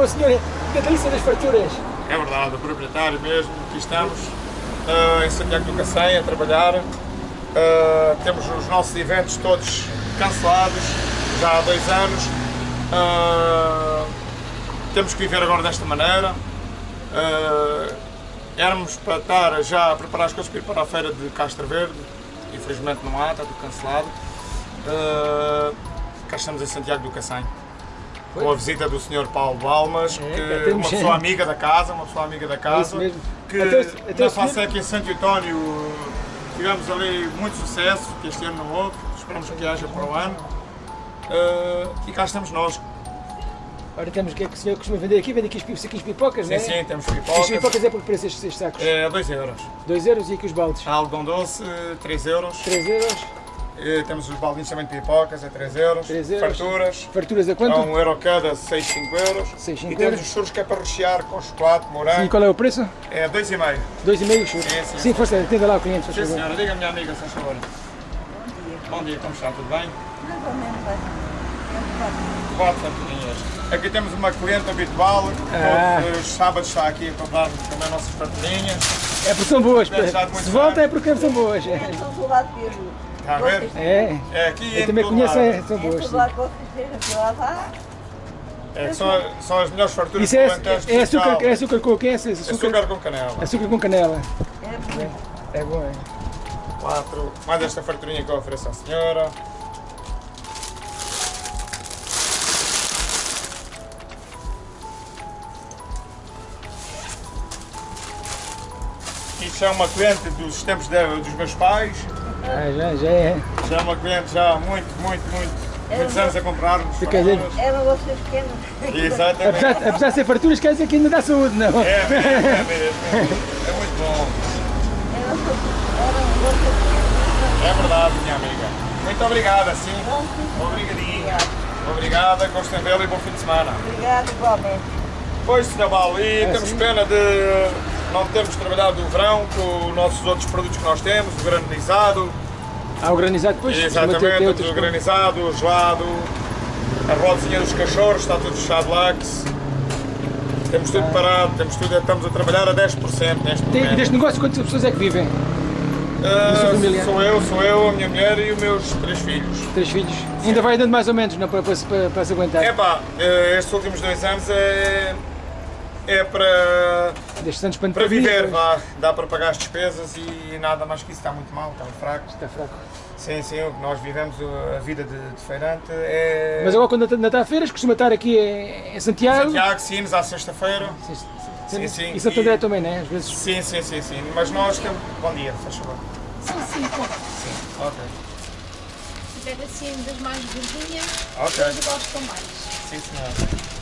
com o senhor Catalista das Farturas. É verdade, o proprietário mesmo, aqui estamos ah, em Santiago do Cacém a trabalhar. Ah, temos os nossos eventos todos cancelados já há dois anos. Ah, temos que viver agora desta maneira. Ah, éramos para estar já a preparar as coisas para ir para a feira de Castro Verde. Infelizmente não há, está tudo cancelado. Ah, cá estamos em Santiago do Cacém. Com a visita do Sr. Paulo Balmas, É, que é temos- uma pessoa amiga da casa, uma pessoa amiga da casa, Isso mesmo. que Até até na FASEC em Santo António tivemos ali muito sucesso, que este ano não houve, esperamos que haja para o ano. Eh, e cá estamos nós. Ora, temos o que é que o senhor costuma vender aqui? Vende aqui os saquinhos pipocas, Sim, não é? sim, temos Os pipocas. pipocas é por que preço estes, estes sacos? É 2 euros. 2 euros e aqui os baldes? Há algodão doce, 3 euros. 3 euros. Eh, temos os baldinhos também de pipocas, é 3 euros. 3 euros. Farturas. Farturas a A quanto? 1 euro cada, 6, 5 euros. Seis, cinco e temos euros. os churros que é para rechear com chocolate, morango. E qual é o preço? É 2,5. 2,5 churros. Sim, sim. Sim, força, atenda lá o cliente, Sim, favor. senhora, diga minha amiga, se faz favor. Bom dia, como está? Tudo bem? Mais ou menos bem. É Quatro farturinhas. Aqui temos uma cliente habitual, Ah. todos os sábados está aqui a comprar também nossas farturinhas. É porque são boas. Se volta é porque são boas. bocado. São do lado de A ver? É, É aqui eu também conheço, lado. é, são É que. É são, são as melhores farturas Isso é, do Alentejo é, açúcar, é açúcar com o que é esse? Açúcar, Açúcar com canela. açúcar com canela. É bonito. É bom, é. Quatro. Mais esta farturinha que eu ofereço à senhora. Isto é uma cliente dos tempos de- dos meus pais. Ah, já, já é. Já é uma cliente já há muito, muito, muito, muitos anos a comprar-nos Fica a dizer- farturas. Eram vocês pequenos. Exatamente. Apesar, apesar de ser farturas, quer dizer que ainda dá saúde, não? É mesmo, é mesmo. É muito bom. É verdade, minha amiga. Muito obrigada, sim. Obrigadinha. Obrigada, gostem de vê-lo e bom fim de semana. Obrigado, igualmente. Pois, Sr. Bal, e temos sim. pena de não termos trabalhado o verão com os nossos outros produtos que nós temos, o granizado, Há o granizado depois? exatamente, temos outros- o granizado, o gelado, a rodezinha dos cachorros, está tudo fechado lax. Temos tudo parado, temos tudo, estamos a trabalhar a 10% neste Tem, momento. deste negócio, quantas pessoas é que vivem? Ah, família? sou eu, sou eu, a minha mulher e os meus três filhos. Três filhos? Ainda vai dando mais ou menos, não? Para, para, para, para se aguentar. É pá, eh, estes últimos dois anos é, é para, Destes anos para viver, vá. Dá para pagar as despesas e nada mais que isso está muito mal, está fraco. Está fraco. Sim, sim, o que nós vivemos, a vida de, de feirante é. Mas agora quando ainda está a feiras, costuma estar aqui em, em Santiago. Santiago, Sines, à sexta-feira. Sim, sim. Sim, sim. E Santo André também, né? Às vezes. Sim, sim, sim, sim. Mas nós temos. Bom dia, faz favor. São cinco. Ok. Se tiver assim das mais gordinhas, Ok. eles gostam mais. Sim, senhor.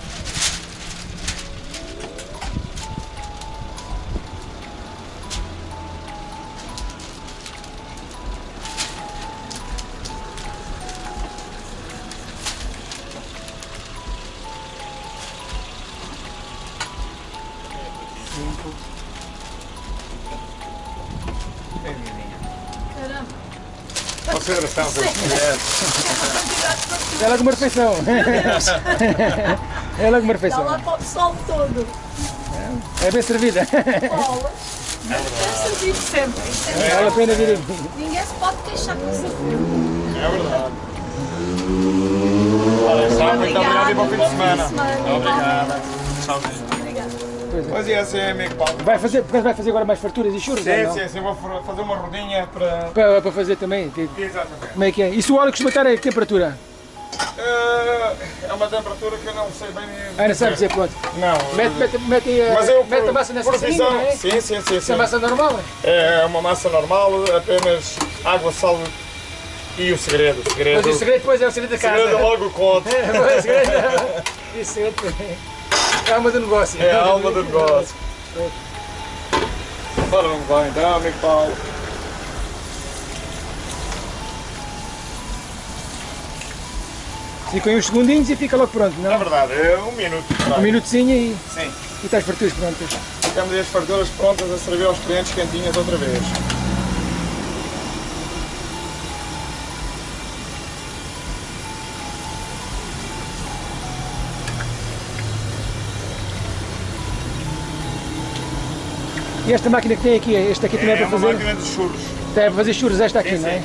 Consideração pelos clientes. É logo uma refeição. é logo uma Dá refeição. lá para o pessoal todo. É bem servida. É servido sempre. É Vale a pena vir aqui. Ninguém se pode queixar com isso. É verdade. Olha, só muito obrigado e bom fim de semana. Obrigada. Tchauzinho. Pois é, sim, amigo Paulo. Vai fazer, portanto, vai fazer agora mais farturas e churros? Sim, não? sim, sim, vou fa- fazer uma rodinha para. Para, para fazer também. Exatamente. Como é que é? E se o óleo costuma estar a que temperatura? Eh, É uma temperatura que eu não sei bem. Ah, não sabe dizer pronto. Não. Mete, mete, mete, a- Mas eu, mete a massa nessa por saquinha, visão, não é? sim, sim, sim, é massa normal? É uma massa normal, apenas água, sal e o segredo. O segredo, Mas o segredo depois é o segredo da o casa. segredo eu logo conto. É, o segredo, o segredo é a alma do negócio. É a alma do negócio. Ora, vamos lá então, amigo Paulo. Ficam uns segundinhos e fica logo pronto, É não? verdade, é um minuto. Um minutozinho e, Sim. e estás farturas prontas. Temos as farturas prontas a servir aos clientes quentinhas outra vez. E esta máquina que tem aqui, esta aqui também é, É para uma fazer? máquina de churros. Tem para fazer churros esta aqui, Sim, não é? sim.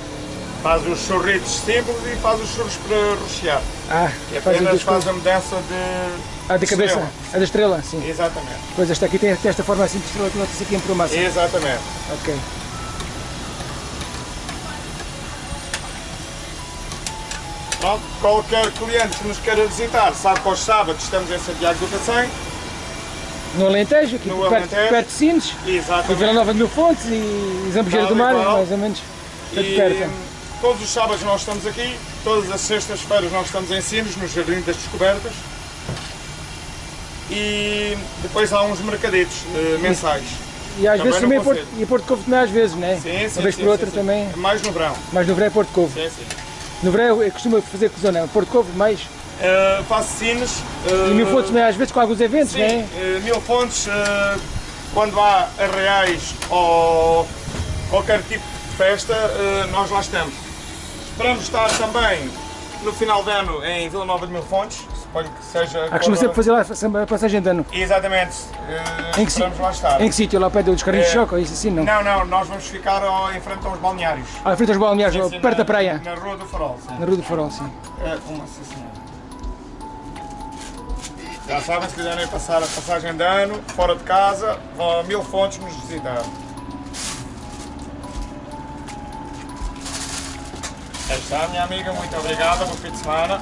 Faz os churritos simples e faz os churros para rechear. Ah, E faz as apenas faz coisas. a mudança de. A da cabeça, estrela. a da estrela, sim. Exatamente. Pois esta aqui tem, tem esta forma assim de estrela que nota-se aqui em promassa. Exatamente. Ok. Pronto, qualquer cliente que nos queira visitar sabe que aos sábados estamos em Santiago do Cacém. No Alentejo, aqui No perto, Alentejo. perto de Sines, e Vila Exatamente. Nova de Mil Fontes e Zambujeira do Mar, mais ou menos. Portanto, E perto. todos os sábados nós estamos aqui, todas as sextas-feiras nós estamos em Sines, no Jardim das Descobertas. E depois há uns mercaditos eh, mensais. E às Também vezes também Porto, consigo. e Porto Covo também às vezes, não é? Sim, sim, Uma vez sim, por outra sim, também. Mais no verão. Mas no verão é Porto Covo. Sim, sim. No verão eu costumo fazer que zona? Porto Covo mais. Eh, faço Sines. eh, E Mil Fontes também às vezes com alguns eventos, Sim, não é? eh, mil fontes eh, quando há arreais ou qualquer tipo de festa, nós lá estamos. Esperamos estar também no final de ano em Vila Nova de Mil Fontes, suponho que seja. Ah, costuma sempre fazer lá a passagem de ano. Exatamente, eh, Em que, esperamos lá estar. em que sítio? Lá ao pé dos carrinhos de É. choque ou isso assim, não? Não, não, nós vamos ficar ó, em frente aos balneários. Ah, frente aos balneares, Sim, sim, perto na- da praia. Na Rua do Farol, sim. Na Rua do Farol, sim. É, uma sim, senhora. Já sabem, se quiserem passar a passagem de ano, fora de casa, vão a Mil Fontes nos visitar. Aí está, minha amiga, muito obrigada, bom fim de semana.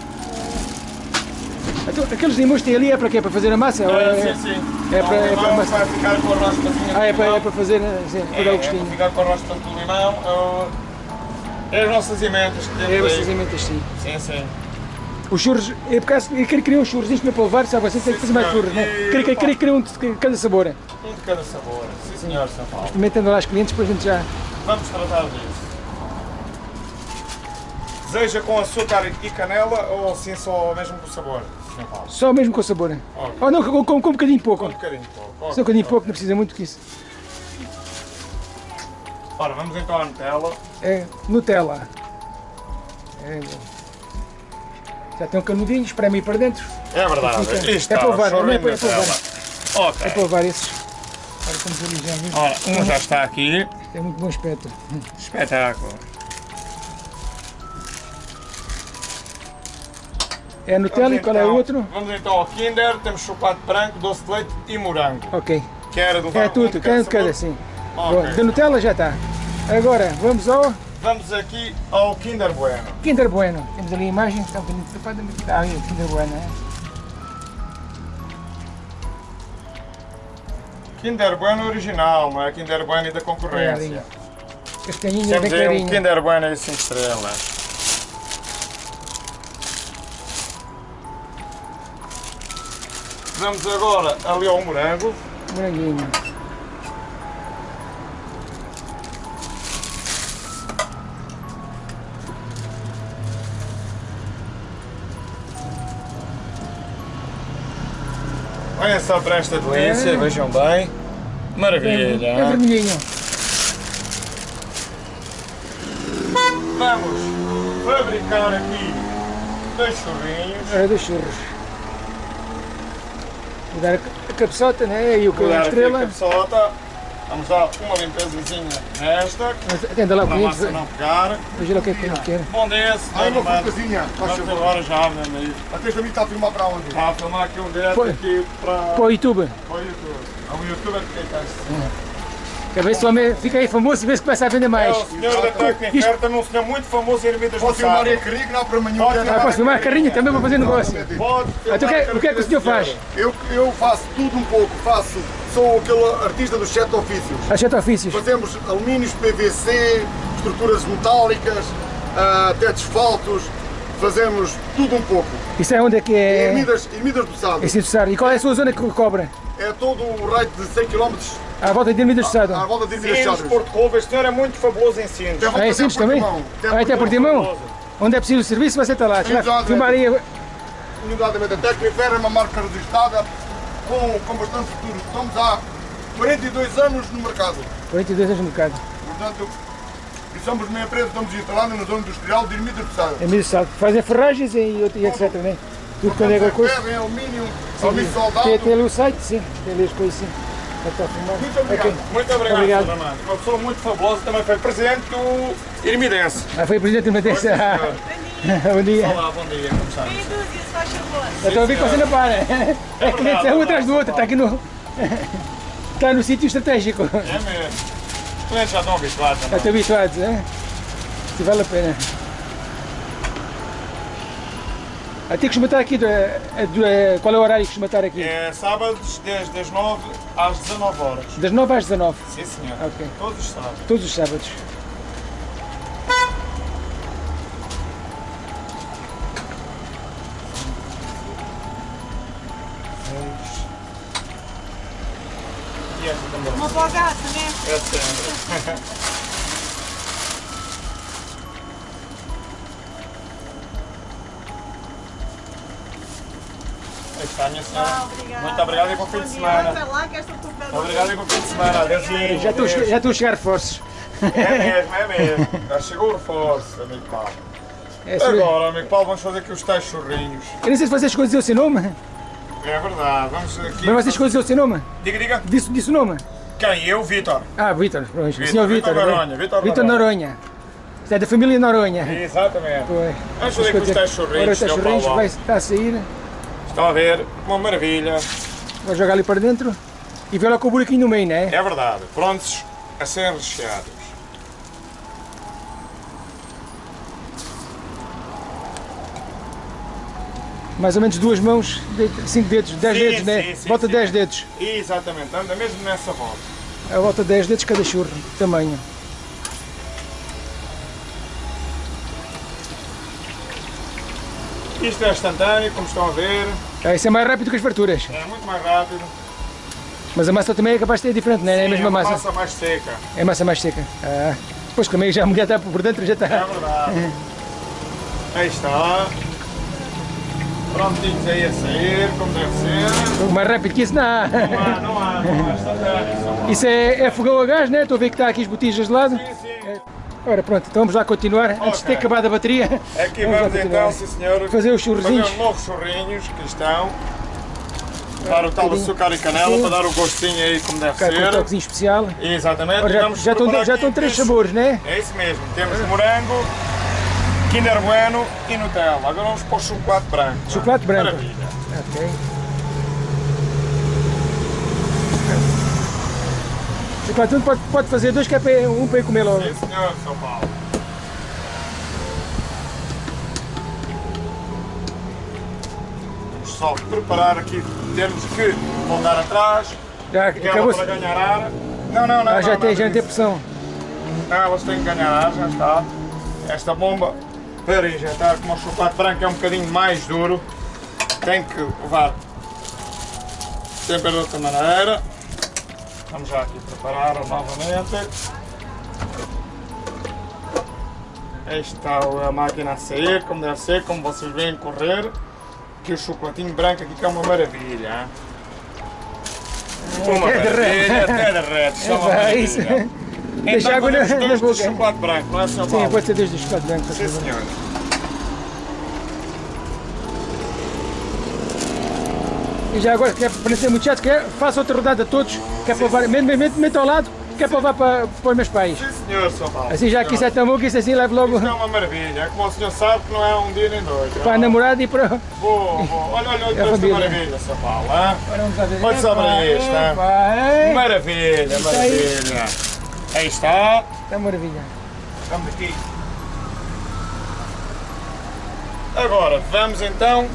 Então, aqueles limões que tem ali é para quê? Para fazer a massa? É, é- sim, sim. é Então, para- é para massa. vai ficar com o raspazinho Ah, é para, é para fazer, sim, para É, dar o é para gostinho. ficar com o raspa do limão. É, é as nossas emendas que É, temos essas aí. emendas, sim. Sim, sim. Os churros, eu, por acaso, eu queria criar uns churros, isto não é para levar, sabe? Você tem que fazer mais churros, não é? Queria, queria criar um de cada sabor. Um de cada sabor. Sim, senhor, São Paulo. Experimentando lá os clientes, depois a gente já. Vamos tratar disso. Deseja com açúcar e canela ou assim só mesmo com sabor? São Paulo. Só mesmo com o sabor. Ok. Ou não, com, com, com um bocadinho pouco. Com um bocadinho pouco. Só um bocadinho pouco, não precisa muito que isso. Ora, vamos então à Nutella. É Nutella. É, já tem um canudinho, espreme aí para dentro. É verdade. Fica- Isto é para levar, não é para- é levar. Nutella. Ok. É para levar esses. Ora, como viu, Ora, um já está aqui. tem muito bom aspecto. Espetáculo. É Nutella e qual é o então- outro? Vamos então ao Kinder. Temos chocolate branco, doce de leite e morango. Ok. Quer do É tudo, quer um de cada, sabor? sim. Ok. Bom, da Nutella já está. Agora, vamos ao Vamos aqui ao Kinder Bueno. Kinder Bueno. Temos ali a imagem, está um bocadinho tapada, mas está aí o Kinder Bueno. É? Kinder Bueno original, não é Kinder Bueno da É ali. concorrência. Bem Temos aí um. Kinder Bueno e 5 estrelas. Vamos agora ali ao morango. Moranguinho. Olha só para esta delícia, É. vejam bem. Maravilha. É vermelhinho. Vamos fabricar aqui dois churrinhos. Ora, dois churros. Vou dar a cabeçota, né? E o aqui a estrela. Vamos dar uma limpezazinha nesta, Mas Atenda lá o para a massa não pegar. veja lá o que é que ele quer. Bom dia, senhor. uma Mano. coisinha, agora já, meu amigo. Até amigo está a filmar para onde? Está a filmar aqui um direto Põe. aqui para, Para o YouTube. para o YouTube. É um youtuber que está Quer ver se o homem fica aí famoso e vê se começa a vender É mais. o senhor da técnica incerta, um senhor muito famoso em Ermitas do Posso filmar a carrinha que não há para amanhã. Pode Ah, posso filmar a carrinha também para fazer negócio. Pode Então, o que, é- o que é que o senhor faz? Eu, eu faço tudo um pouco, faço, sou aquele artista dos sete ofícios. Há sete ofícios. Fazemos alumínios, PVC, estruturas metálicas, ah, tetos faltos, fazemos tudo um pouco. Isso é onde é que é? Ermidas, Ermidas do Sado. É Sado. E qual é a sua zona que cobra? É todo o raio de 100 km À volta de Ermidas do Sado. à volta de Ermidas Sinos, Chaves. Porto Covo, este senhor é muito fabuloso em Sinos. Tem Ah, é Sines também? Ah, até por Timão? Onde é preciso o serviço, você está lá. Será? Exato. Filmar aí. Unidade a técnica é uma marca registrada com, com bastante futuro. Estamos há 42 anos no mercado. 42 anos no mercado. Portanto, e somos uma empresa, estamos instalados na zona industrial de do Sado. Fazem ferragens e, e etc. Né? Tudo quando é Portanto, coisa. ferro, em alumínio, Sim, alumínio Tem, soldado, tem ali o site, sim. Tem ali as coisas, sim. Muito obrigado. Ok. Muito obrigado, Obrigado. Uma pessoa muito fabulosa, também foi presidente do Irmidense. Ah, foi presidente do Madeira. Bom dia. Olá, bom dia, como está? Meia dúzia, se faz favor. Eu estou a ver que você não para. É que nem verdade, é um é atrás do outro, está aqui no. Está no sítio estratégico. É mesmo. Os clientes já estão habituados, Já não? estou habituado, hein? Se vale a pena. Até costuma estar aqui, é é- qual é o horário que costuma estar aqui? É sábados, desde as 9 às 19 horas. Das 9 às 19, Sim, senhor. Ok. Todos os sábados. todos os sábados. Sempre. Aí está, minha senhora. Ah, obrigada. Muito obrigado e bom fim de semana. Obrigado e bom fim de semana. Adeusinho. Já estou, já estou a chegar reforços. É mesmo, é mesmo. Já chegou o reforço, amigo Paulo. É. Agora, amigo Paulo, vamos fazer aqui os tais churrinhos. Eu não sei se vocês escolheram o seu nome. É verdade, vamos aqui. Mas vocês escolheram o seu nome? Diga, diga. Disse, disse o nome? Quem? Eu, Vitor. Ah, Vítor. pronto. O Vítor, senhor Vítor. né? Noronha, Vítor Vítor Noronha. É da família Noronha. Exatamente. Pois. Vamos fazer aqui os tais churrinhos, Paulo. vai está a sair. Estão a ver? Uma maravilha. Vou jogar ali para dentro. E vê lá com o buraquinho no meio, não é? É verdade. Prontos a serem recheados. Mais ou menos duas mãos, cinco dedos, dez Sim, dedos, né? sim, sim, Volta sim. 10 dedos. Exatamente. Anda mesmo nessa volta. A volta 10 dedos cada churro, tamanho. Isto é instantâneo, como estão a ver. Ah, isso é mais rápido que as farturas. É muito mais rápido. Mas a massa também é capaz de ser diferente, não é? É a Sim, mesma uma massa. massa mais seca. É massa mais seca. Ah, pois também já a mulher está por dentro, já É está. verdade. Aí está. Prontinhos aí a sair, como deve ser. Mais rápido que isso, não. há. Não há, não há, não há. Isso é, é fogão a gás, né? Estou a ver que está aqui as botijas de lado. Sim, sim. Ora, pronto, então vamos lá continuar. Antes de ter acabado a bateria. Aqui vamos continuar. então, sim senhor, Fazer os churrozinhos. fazer os novos churrinhos que estão. Dar o tal bocadinho. açúcar e canela Sim. para dar o gostinho aí como deve Ficar com um ser. toquezinho especial. Exatamente. Ora, já, Vamos já, estão, já estão três sabores, né? É isso mesmo. Temos morango, Kinder Bueno e Nutella. Agora vamos pôr chocolate branco. Chocolate branco. Maravilha. Ok. Chocolate pode, pode fazer dois, que é para, um para eu comer logo. Sim senhor, São Paulo. Vamos só preparar aqui, temos que voltar atrás, Já acabou-se. para ganhar ar. Não, não, não. Ah, já não, tem, não, já não, tem pressão. Não, elas têm que ganhar ar, já está. Esta bomba para injetar, como o chocolate branco é um bocadinho mais duro, tem que levar sempre de outra maneira. Vamos já aqui preparar novamente. Aí está a máquina a sair, como deve ser, como vocês veem correr. Aqui o chocolatinho branco aqui que é uma maravilha. hein? Uma Até derrete. maravilha, até derrete, uma É isso. Maravilha. Deixa Então água na, dois de boca. chocolate branco, não é São Sim, pode ser dois de chocolate branco. Sim, senhor. E já agora, quer ser muito chato, quer, faça outra rodada a todos, que é para levar, mete, mete ao lado, que é para levar para, para os meus pais. Sim, senhor, São Paulo. Assim já que isso é tão bom que isso assim leva logo Isto é uma maravilha. É como o senhor sabe que não é um dia nem dois. para a namorada e para... Vou, vou. Olha, olha, olha esta família. maravilha, São Paulo. Olha só para isto, Maravilha, maravilha. Aí está. Está maravilha. Vamos aqui. Agora, vamos então.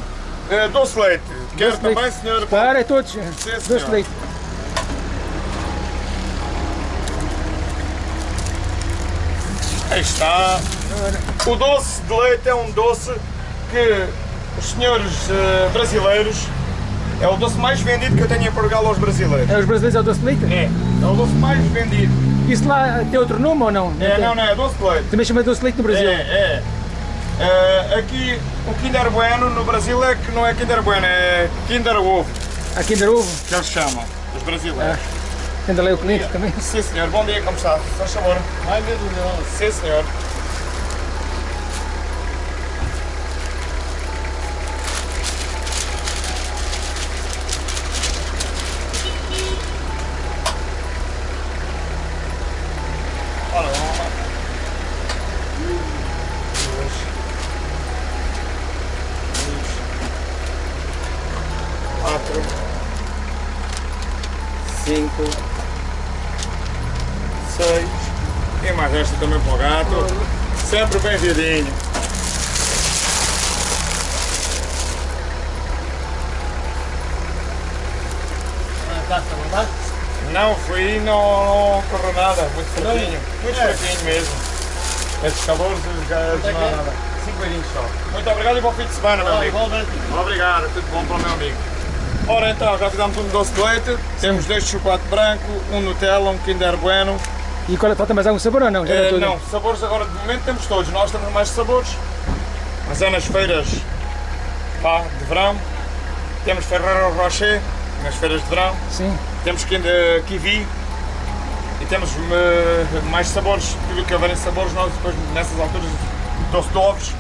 eh, doce leite. Quer Doce de leite. também, senhor? Para todos. senhor. Doce de leite. Aí está. O doce de leite é um doce que os senhores eh, brasileiros. É o doce mais vendido que eu tenho em Portugal aos brasileiros. É os brasileiros é o doce de leite? É, é o doce mais vendido. Isso lá tem outro nome ou não? É, não, não, é doce de leite. Também chama doce de leite no É, Brasil. é. Eh, aqui o Kinder Bueno no Brasil é que não é Kinder Bueno, é Kinder Ovo, Há Kinder Ovo, que eles chamam, os brasileiros. ainda lá o cliente também. Sim senhor, bom dia, como está? Faz favor. Ai meu Deus. Sim senhor. Cinco, seis e mais esta também para o gato. Sempre bem viradinho. Não fui, não, não correu nada, muito fraquinho, muito fraquinho mesmo. Estes calores, os gajos não há nada. 5 beijinhos só. Muito obrigado e bom fim de semana, meu amigo. Obrigado, tudo bom para o meu amigo. Ora então, já fizemos um doce de leite, temos dois de chocolate branco, um Nutella, um Kinder Bueno. E qual, falta mais algum sabor ou não? Já Eh, tudo? não, sabores agora de momento temos todos, nós temos mais sabores. Mas é nas feiras pá, de verão, temos Ferrero Rocher, nas feiras de verão, Sim. temos Kinder Kiwi e temos eh, mais sabores, tudo que houver em sabores, nós depois nessas alturas doce de ovos.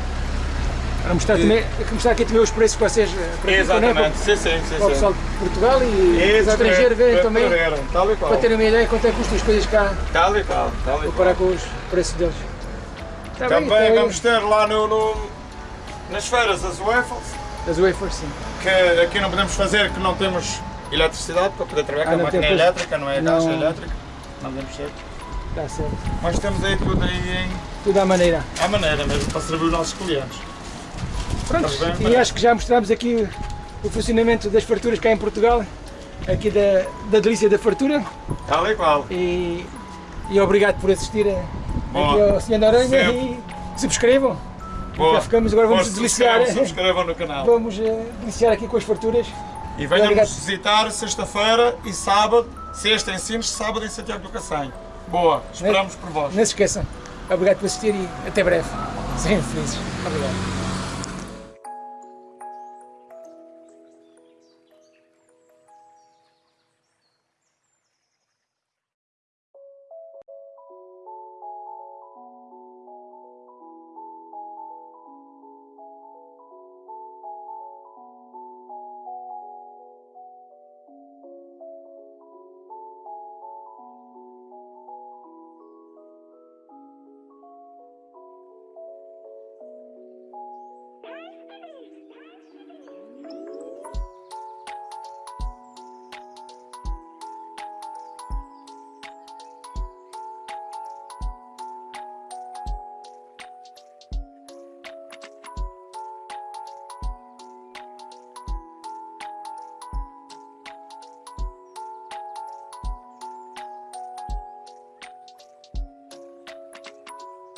Para mostrar, também, mostrar aqui também os preços que vocês eh, praticam, né? Exatamente, sim, sim, sim. Para o pessoal de Portugal e os Isso, estrangeiros verem também, verem, Tal e qual. para terem uma ideia quanto é que custam as coisas cá, Tal e qual, tal e comparar qual. com os preços deles. Está bem, Também então, vamos ter lá no, no- nas feiras as waffles, As wafers, sim. que aqui não podemos fazer, que não temos eletricidade para poder trabalhar, Ah, que a máquina é tem, pois. elétrica, não é Não. caixa elétrica. Não podemos ser. Está certo. Mas temos aí tudo aí Tudo à maneira. em, à maneira mesmo, para servir os nossos clientes. Pronto, bem, e acho que já mostramos aqui o funcionamento das farturas cá em Portugal, aqui da, da delícia da fartura Tal e qual. e, e obrigado por assistir a- aqui ao Senhor da Aranha Sempre. e subscrevam. Boa. Já ficamos, agora vamos deliciar. Subscrevam, subscrevam no canal. Vamos eh, deliciar aqui com as farturas. E venham-nos visitar sexta-feira e sábado, sexta em Sines, sábado em Santiago do Cacém. Boa, esperamos por vós. Não se esqueçam. Obrigado por assistir e até breve. Sejam felizes. Obrigado.